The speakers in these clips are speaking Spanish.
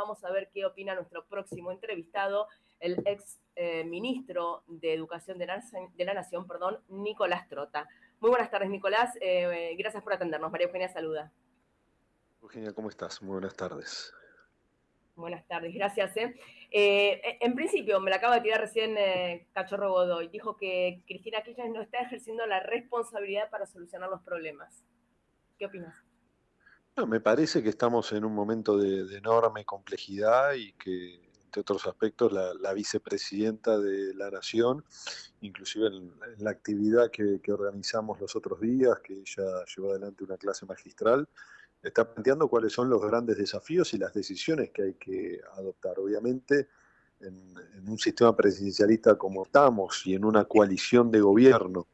Vamos a ver qué opina nuestro próximo entrevistado, el ex eh, ministro de Educación de la, Nación, perdón, Nicolás Trota. Muy buenas tardes, Nicolás. Eh, gracias por atendernos. María Eugenia saluda. Eugenia, ¿cómo estás? Muy buenas tardes. Buenas tardes, gracias. en principio, me la acaba de tirar recién Cachorro Godoy. Dijo que Cristina Kirchner no está ejerciendo la responsabilidad para solucionar los problemas. ¿Qué opinas? Me parece que estamos en un momento de, enorme complejidad y que, entre otros aspectos, la, vicepresidenta de la Nación, inclusive en, la actividad que, organizamos los otros días, que ella llevó adelante una clase magistral, está planteando cuáles son los grandes desafíos y las decisiones que hay que adoptar. Obviamente, en, en un sistema presidencialista como estamos y en una coalición de gobierno,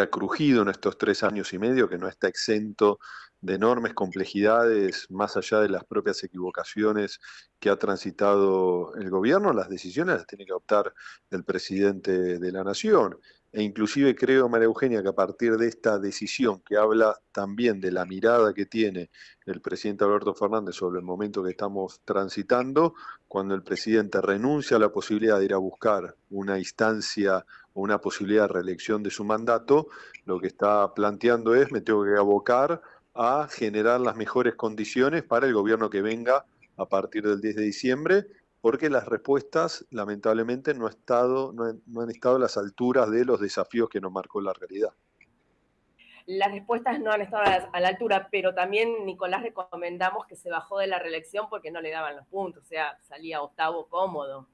ha crujido en estos tres años y medio, que no está exento de enormes complejidades, más allá de las propias equivocaciones que ha transitado el gobierno, las decisiones las tiene que adoptar el presidente de la Nación. E inclusive creo, María Eugenia, que a partir de esta decisión que habla también de la mirada que tiene el presidente Alberto Fernández sobre el momento que estamos transitando, cuando el presidente renuncia a la posibilidad de ir a buscar una instancia o una posibilidad de reelección de su mandato, lo que está planteando es, me tengo que abocar a generar las mejores condiciones para el gobierno que venga a partir del 10 de diciembre, porque las respuestas lamentablemente no, estado, no, han estado a las alturas de los desafíos que nos marcó la realidad. Las respuestas no han estado a la, altura, pero también Nicolás recomendamos que se bajó de la reelección porque no le daban los puntos, o sea, salía octavo cómodo.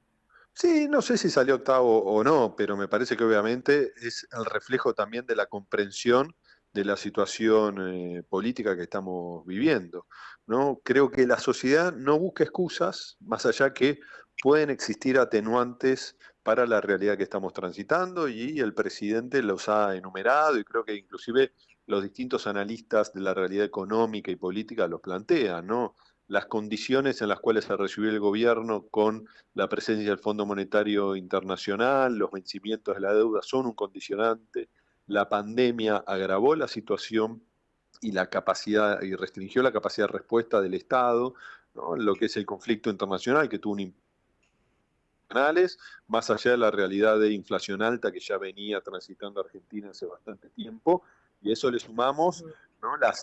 Sí, no sé si salió octavo o no, pero me parece que obviamente es el reflejo también de la comprensión de la situación eh, política que estamos viviendo. ¿no? Creo que la sociedad no busca excusas, más allá que pueden existir atenuantes para la realidad que estamos transitando y el presidente los ha enumerado y creo que inclusive los distintos analistas de la realidad económica y política los plantean, ¿no? Las condiciones en las cuales se recibió el gobierno con la presencia del Fondo Monetario Internacional, los vencimientos de la deuda son un condicionante, la pandemia agravó la situación y la capacidad y restringió la capacidad de respuesta del Estado, lo que es el conflicto internacional que tuvo un más allá de la realidad de inflación alta que ya venía transitando Argentina hace bastante tiempo, y eso le sumamos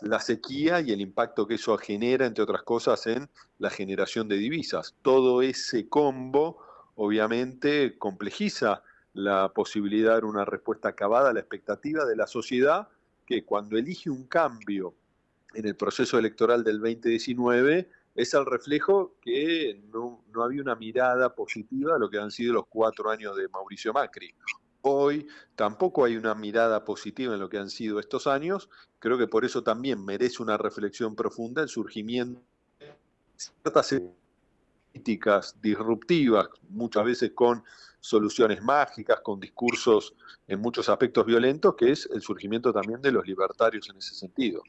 la, sequía y el impacto que eso genera, entre otras cosas, en la generación de divisas. Todo ese combo, obviamente, complejiza la posibilidad de una respuesta acabada a la expectativa de la sociedad que cuando elige un cambio en el proceso electoral del 2019 es el reflejo que no, no, había una mirada positiva a lo que han sido los cuatro años de Mauricio Macri. Hoy tampoco hay una mirada positiva en lo que han sido estos años. Creo que por eso también merece una reflexión profunda el surgimiento de ciertas políticas disruptivas, muchas veces con soluciones mágicas, con discursos en muchos aspectos violentos, que es el surgimiento también de los libertarios en ese sentido.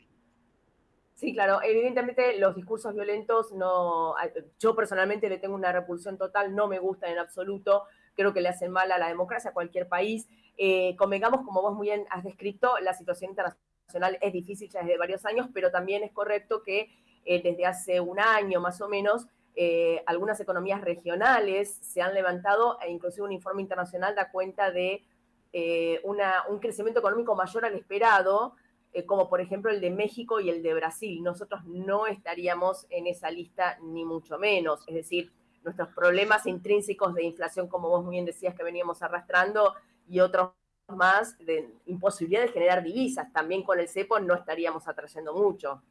Sí, claro, evidentemente los discursos violentos no, yo personalmente le tengo una repulsión total, no me gustan en absoluto, creo que le hacen mal a la democracia a cualquier país. Eh, convengamos, como vos muy bien has descrito, la situación internacional es difícil ya desde varios años, pero también es correcto que eh, desde hace un año más o menos eh, algunas economías regionales se han levantado e inclusive un informe internacional da cuenta de eh, un crecimiento económico mayor al esperado, eh, como por ejemplo el de México y el de Brasil. Nosotros no estaríamos en esa lista ni mucho menos. Es decir, nuestros problemas intrínsecos de inflación, como vos muy bien decías, que veníamos arrastrando, y otros más de imposibilidad de generar divisas. También con el cepo no estaríamos atrayendo mucho.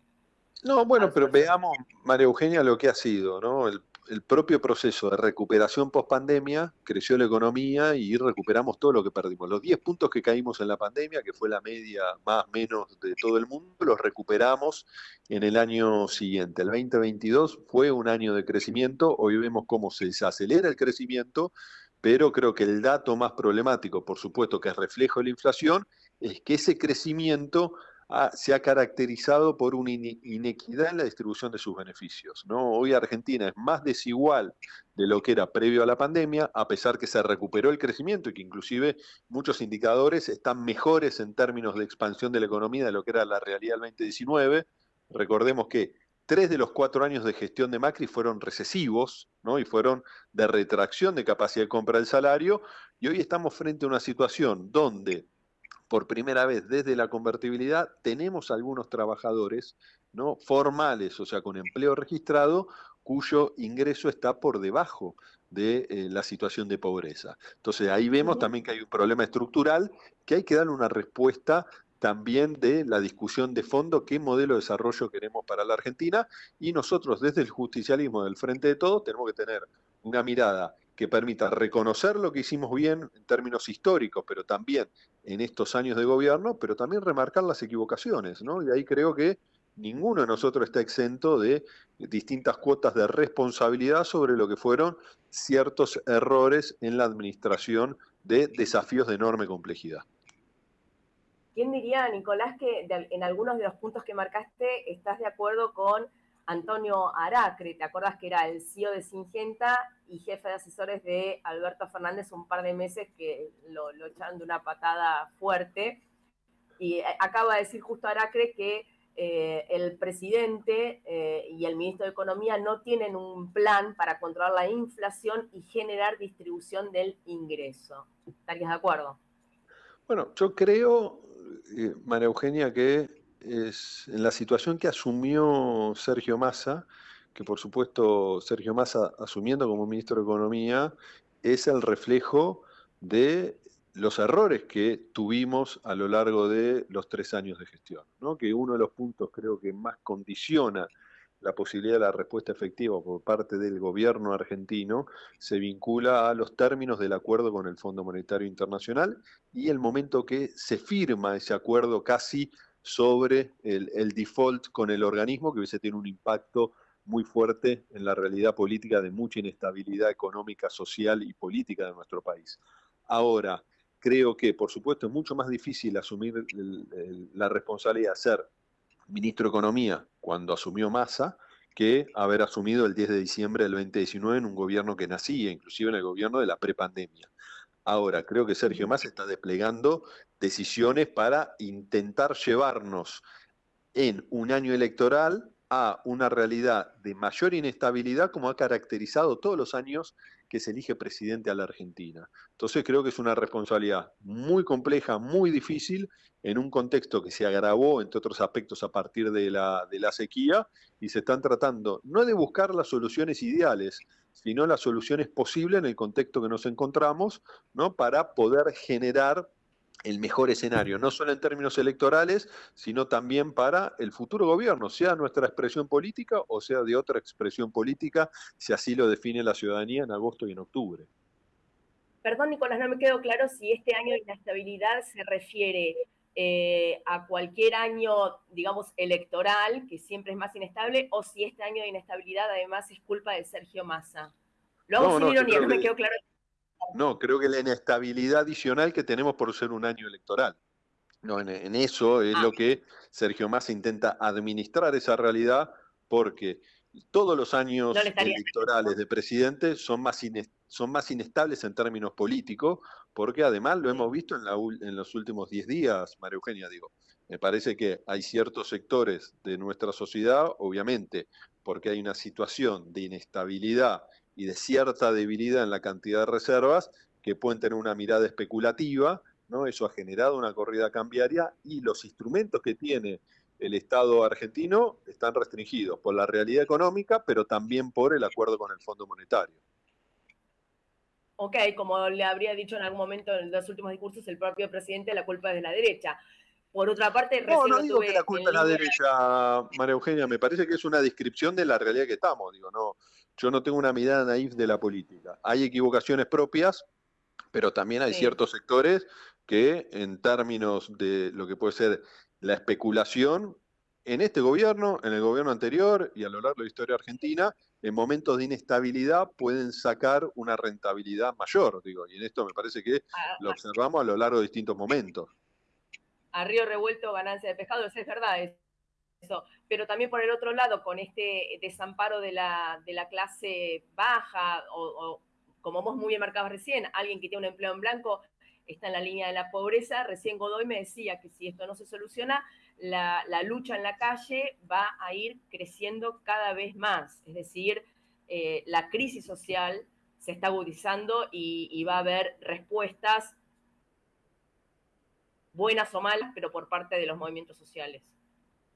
No, bueno, pero veamos, María Eugenia, lo que ha sido, ¿no? El, propio proceso de recuperación post pandemia, creció la economía y recuperamos todo lo que perdimos. Los 10 puntos que caímos en la pandemia, que fue la media más o menos de todo el mundo, los recuperamos en el año siguiente. El 2022 fue un año de crecimiento, hoy vemos cómo se desacelera el crecimiento, pero creo que el dato más problemático, por supuesto que es reflejo de la inflación, es que ese crecimiento se ha caracterizado por una inequidad en la distribución de sus beneficios. ¿no? Hoy Argentina es más desigual de lo que era previo a la pandemia, a pesar que se recuperó el crecimiento y que inclusive muchos indicadores están mejores en términos de expansión de la economía de lo que era la realidad del 2019. Recordemos que tres de los cuatro años de gestión de Macri fueron recesivos, ¿no? Y fueron de retracción de capacidad de compra del salario, y hoy estamos frente a una situación donde por primera vez desde la convertibilidad tenemos algunos trabajadores ¿no? formales, o sea, con empleo registrado, cuyo ingreso está por debajo de eh, la situación de pobreza. Entonces ahí vemos también que hay un problema estructural que hay que darle una respuesta también de la discusión de fondo, qué modelo de desarrollo queremos para la Argentina, y nosotros desde el justicialismo del Frente de Todos tenemos que tener una mirada que permita reconocer lo que hicimos bien en términos históricos, pero también en estos años de gobierno, pero también remarcar las equivocaciones, ¿no? Y ahí creo que ninguno de nosotros está exento de distintas cuotas de responsabilidad sobre lo que fueron ciertos errores en la administración de desafíos de enorme complejidad. ¿Quién diría, Nicolás, que en algunos de los puntos que marcaste estás de acuerdo con Antonio Aracre? ¿Te acuerdas que era el CEO de Singenta y jefe de asesores de Alberto Fernández un par de meses que lo, echaron de una patada fuerte? Y eh, acaba de decir justo Aracre que eh, el presidente eh, y el ministro de Economía no tienen un plan para controlar la inflación y generar distribución del ingreso. ¿Estarías de acuerdo? Bueno, yo creo, María Eugenia, que es en la situación que asumió Sergio Massa, que por supuesto Sergio Massa asumiendo como ministro de Economía, es el reflejo de los errores que tuvimos a lo largo de los tres años de gestión, ¿no? que uno de los puntos creo que más condiciona la posibilidad de la respuesta efectiva por parte del gobierno argentino se vincula a los términos del acuerdo con el Fondo Monetario Internacional y el momento que se firma ese acuerdo casi sobre el, default con el organismo que hubiese tenido un impacto muy fuerte en la realidad política de mucha inestabilidad económica, social y política de nuestro país. Ahora, creo que, por supuesto, es mucho más difícil asumir la responsabilidad de ser ministro de Economía cuando asumió Massa que haber asumido el 10 de diciembre del 2019 en un gobierno que nacía, inclusive en el gobierno de la prepandemia. Ahora, creo que Sergio Massa está desplegando decisiones para intentar llevarnos en un año electoral a una realidad de mayor inestabilidad como ha caracterizado todos los años que se elige presidente a la Argentina. Entonces creo que es una responsabilidad muy compleja, muy difícil, en un contexto que se agravó, entre otros aspectos, a partir de la, de la sequía, y se están tratando no de buscar las soluciones ideales, sino las soluciones posibles en el contexto que nos encontramos, ¿no? para poder generar el mejor escenario, no solo en términos electorales, sino también para el futuro gobierno, sea nuestra expresión política o sea de otra expresión política, si así lo define la ciudadanía en agosto y en octubre. Perdón, Nicolás, no me quedó claro si este año de inestabilidad se refiere eh, a cualquier año, digamos, electoral, que siempre es más inestable, o si este año de inestabilidad además es culpa de Sergio Massa. Lo hago sin ironía, no me quedó claro no, creo que la inestabilidad adicional que tenemos por ser un año electoral. No, en, eso es lo ah. que Sergio Massa intenta administrar esa realidad porque todos los años electorales de presidente son más, son más inestables en términos políticos, porque además lo hemos visto en, la, en los últimos 10 días, María Eugenia, digo. Me parece que hay ciertos sectores de nuestra sociedad, obviamente, porque hay una situación de inestabilidad y de cierta debilidad en la cantidad de reservas que pueden tener una mirada especulativa, ¿no? Eso ha generado una corrida cambiaria y los instrumentos que tiene el Estado argentino están restringidos por la realidad económica, pero también por el acuerdo con el Fondo Monetario. Ok, como le habría dicho en algún momento en los últimos discursos el propio presidente, la culpa es de la derecha. Por otra parte, no, no digo que la culpa es de la derecha, María Eugenia, me parece que es una descripción de la realidad que estamos, digo, no, yo no tengo una mirada naif de la política. Hay equivocaciones propias, pero también hay ciertos sectores que en términos de lo que puede ser la especulación, en este gobierno, en el gobierno anterior y a lo largo de la historia argentina, en momentos de inestabilidad pueden sacar una rentabilidad mayor, digo, y en esto me parece que ah, lo ah. observamos a lo largo de distintos momentos. A río revuelto, ganancia de pescado, eso es verdad, pero también por el otro lado, con este desamparo de la, de la clase baja, o, como vos muy bien marcabas recién, alguien que tiene un empleo en blanco está en la línea de la pobreza. Recién Godoy me decía que si esto no se soluciona, la, lucha en la calle va a ir creciendo cada vez más. Es decir, eh, la crisis social se está agudizando y, va a haber respuestas buenas o malas, pero por parte de los movimientos sociales.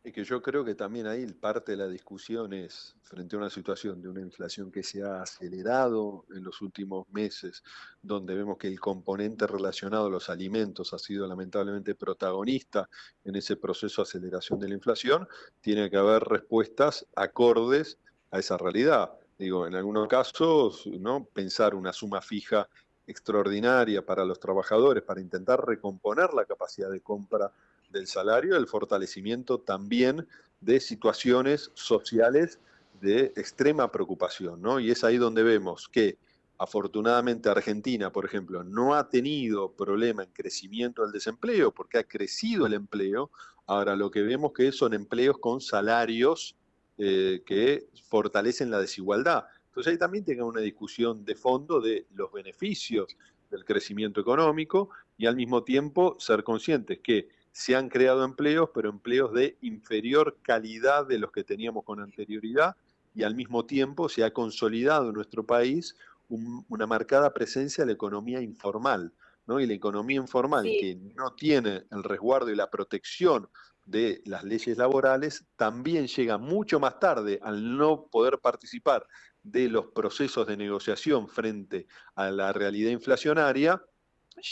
Y que yo creo que también ahí parte de la discusión es, frente a una situación de una inflación que se ha acelerado en los últimos meses, donde vemos que el componente relacionado a los alimentos ha sido lamentablemente protagonista en ese proceso de aceleración de la inflación, tiene que haber respuestas acordes a esa realidad. Digo, en algunos casos, ¿no? pensar una suma fija extraordinaria para los trabajadores para intentar recomponer la capacidad de compra del salario, el fortalecimiento también de situaciones sociales de extrema preocupación, ¿no? Y es ahí donde vemos que afortunadamente Argentina, por ejemplo, no ha tenido problema en crecimiento del desempleo porque ha crecido el empleo. Ahora lo que vemos que son empleos con salarios eh, que fortalecen la desigualdad. Entonces ahí también tenga una discusión de fondo de los beneficios del crecimiento económico y al mismo tiempo ser conscientes que se han creado empleos, pero empleos de inferior calidad de los que teníamos con anterioridad y al mismo tiempo se ha consolidado en nuestro país una marcada presencia de la economía informal. ¿no? Y la economía informal que no tiene el resguardo y la protección de las leyes laborales también llega mucho más tarde al no poder participar de los procesos de negociación frente a la realidad inflacionaria,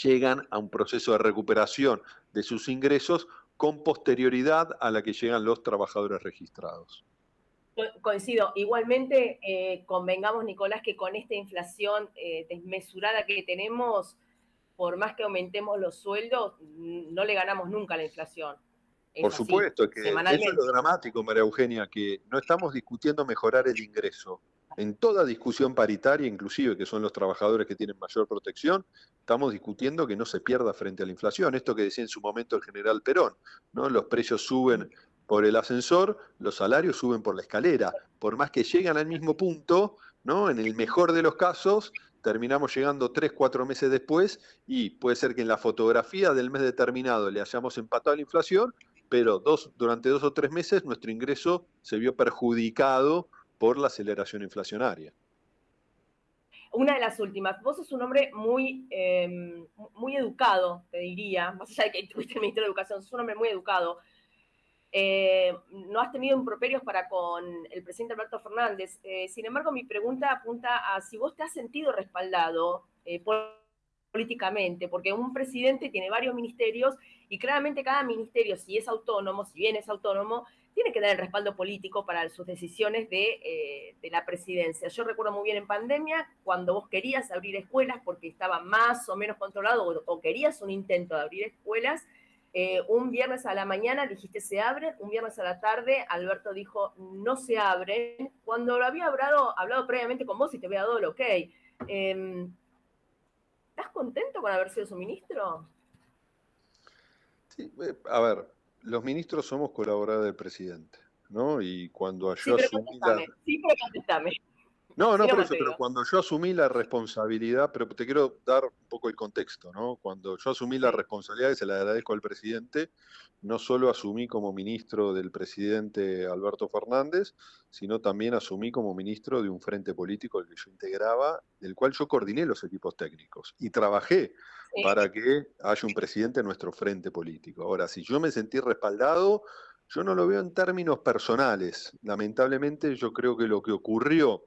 llegan a un proceso de recuperación de sus ingresos con posterioridad a la que llegan los trabajadores registrados. Coincido. Igualmente, eh, convengamos, Nicolás, que con esta inflación eh, desmesurada que tenemos, por más que aumentemos los sueldos, no le ganamos nunca a la inflación. Por supuesto, que eso es lo dramático, María Eugenia, que no estamos discutiendo mejorar el ingreso. En toda discusión paritaria, inclusive que son los trabajadores que tienen mayor protección, estamos discutiendo que no se pierda frente a la inflación. Esto que decía en su momento el general Perón, ¿no? Los precios suben por el ascensor, los salarios suben por la escalera. Por más que llegan al mismo punto, ¿no? En el mejor de los casos, terminamos llegando tres, cuatro meses después y puede ser que en la fotografía del mes determinado le hayamos empatado la inflación, pero dos, durante dos o tres meses nuestro ingreso se vio perjudicado por la aceleración inflacionaria. Una de las últimas, vos sos un hombre muy, em, muy educado, te diría, más allá de que tuviste el Ministerio de Educación, sos un hombre muy educado. Eh, no has tenido improperios para con el presidente Alberto Fernández. Eh, sin embargo, mi pregunta apunta a si vos te has sentido respaldado eh, políticamente, porque un presidente tiene varios ministerios y claramente cada ministerio, si es autónomo, si bien es autónomo, tiene que dar el respaldo político para sus decisiones de, de, la presidencia. Yo recuerdo muy bien en pandemia, cuando vos querías abrir escuelas porque estaba más o menos controlado o, querías un intento de abrir escuelas, eh, un viernes a la mañana dijiste se abren, un viernes a la tarde Alberto dijo no se abren, cuando lo había hablado, hablado previamente con vos y te había dado el ok. Em, ¿Estás contento con haber sido su ministro? Sí, eh, a ver, los ministros somos colaboradores del presidente, ¿no? Y cuando yo asumí la... Sí, pero contestame. No, no, pero eso, pero cuando yo asumí la responsabilidad, pero te quiero dar un poco el contexto, ¿no? Cuando yo asumí la responsabilidad, y se la agradezco al presidente, no solo asumí como ministro del presidente Alberto Fernández, sino también asumí como ministro de un frente político al que yo integraba, del cual yo coordiné los equipos técnicos y trabajé para que haya un presidente en nuestro frente político. Ahora, si yo me sentí respaldado, yo no lo veo en términos personales. Lamentablemente yo creo que lo que ocurrió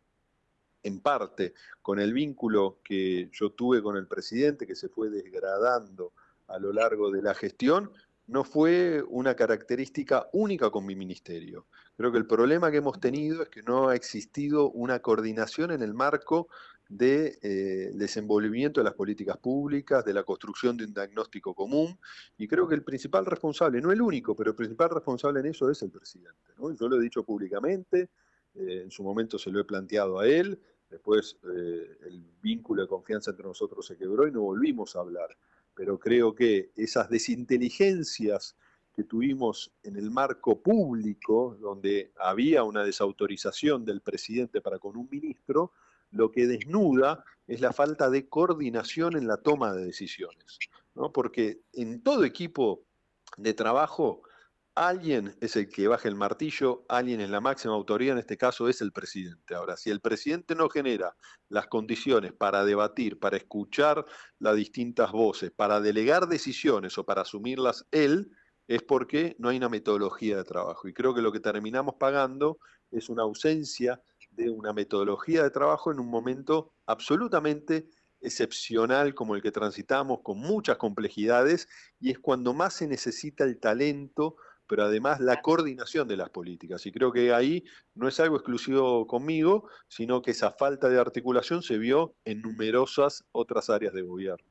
en parte con el vínculo que yo tuve con el presidente, que se fue desgradando a lo largo de la gestión, no fue una característica única con mi ministerio. Creo que el problema que hemos tenido es que no ha existido una coordinación en el marco de eh, desenvolvimiento de las políticas públicas, de la construcción de un diagnóstico común, y creo que el principal responsable, no el único, pero el principal responsable en eso es el presidente. Yo lo he dicho públicamente, eh, en su momento se lo he planteado a él, después eh, el vínculo de confianza entre nosotros se quebró y no volvimos a hablar, pero creo que esas desinteligencias que tuvimos en el marco público, donde había una desautorización del presidente para con un ministro, lo que desnuda es la falta de coordinación en la toma de decisiones. ¿no? Porque en todo equipo de trabajo Alguien es el que baja el martillo, alguien es la máxima autoridad, en este caso es el presidente. Ahora, si el presidente no genera las condiciones para debatir, para escuchar las distintas voces, para delegar decisiones o para asumirlas él, es porque no hay una metodología de trabajo. Y creo que lo que terminamos pagando es una ausencia de una metodología de trabajo en un momento absolutamente excepcional como el que transitamos, con muchas complejidades, y es cuando más se necesita el talento, pero además la coordinación de las políticas. Y creo que ahí no es algo exclusivo conmigo, sino que esa falta de articulación se vio en numerosas otras áreas de gobierno.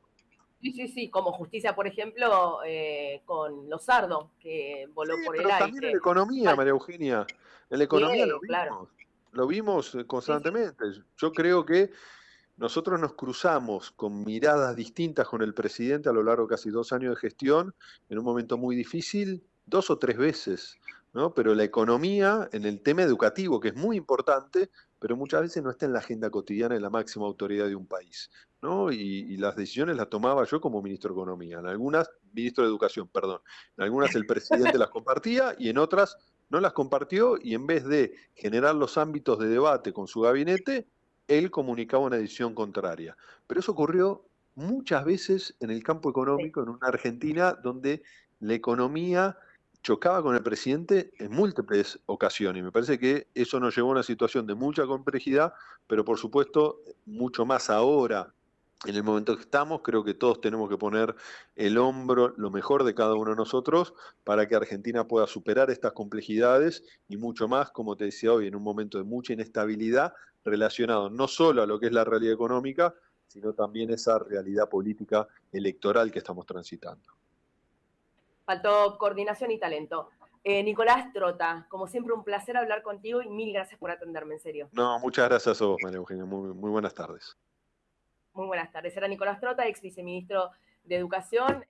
Sí, sí, sí, como justicia, por ejemplo, eh, con Lozardo, que voló por el aire. También en la economía, María Eugenia. En la economía lo vimos. Lo vimos constantemente. Yo creo que nosotros nos cruzamos con miradas distintas con el presidente a lo largo de casi dos años de gestión, en un momento muy difícil, dos o tres veces. ¿no? Pero la economía, en el tema educativo, que es muy importante, pero muchas veces no está en la agenda cotidiana de la máxima autoridad de un país. ¿no? Y, las decisiones las tomaba yo como ministro de Economía, en algunas, ministro de Educación, perdón, en algunas el presidente las compartía y en otras no las compartió y en vez de generar los ámbitos de debate con su gabinete, él comunicaba una decisión contraria. Pero eso ocurrió muchas veces en el campo económico, en una Argentina donde la economía chocaba con el presidente en múltiples ocasiones. Me parece que eso nos llevó a una situación de mucha complejidad, pero por supuesto mucho más ahora, en el momento que estamos, creo que todos tenemos que poner el hombro, lo mejor de cada uno de nosotros, para que Argentina pueda superar estas complejidades y mucho más, como te decía hoy, en un momento de mucha inestabilidad, relacionado no solo a lo que es la realidad económica, sino también esa realidad política electoral que estamos transitando faltó coordinación y talento. Eh, Nicolás Trota, como siempre un placer hablar contigo y mil gracias por atenderme, en serio. No, muchas gracias a vos, María Eugenia. Muy, muy buenas tardes. Muy buenas tardes. Era Nicolás Trota, ex viceministro de Educación.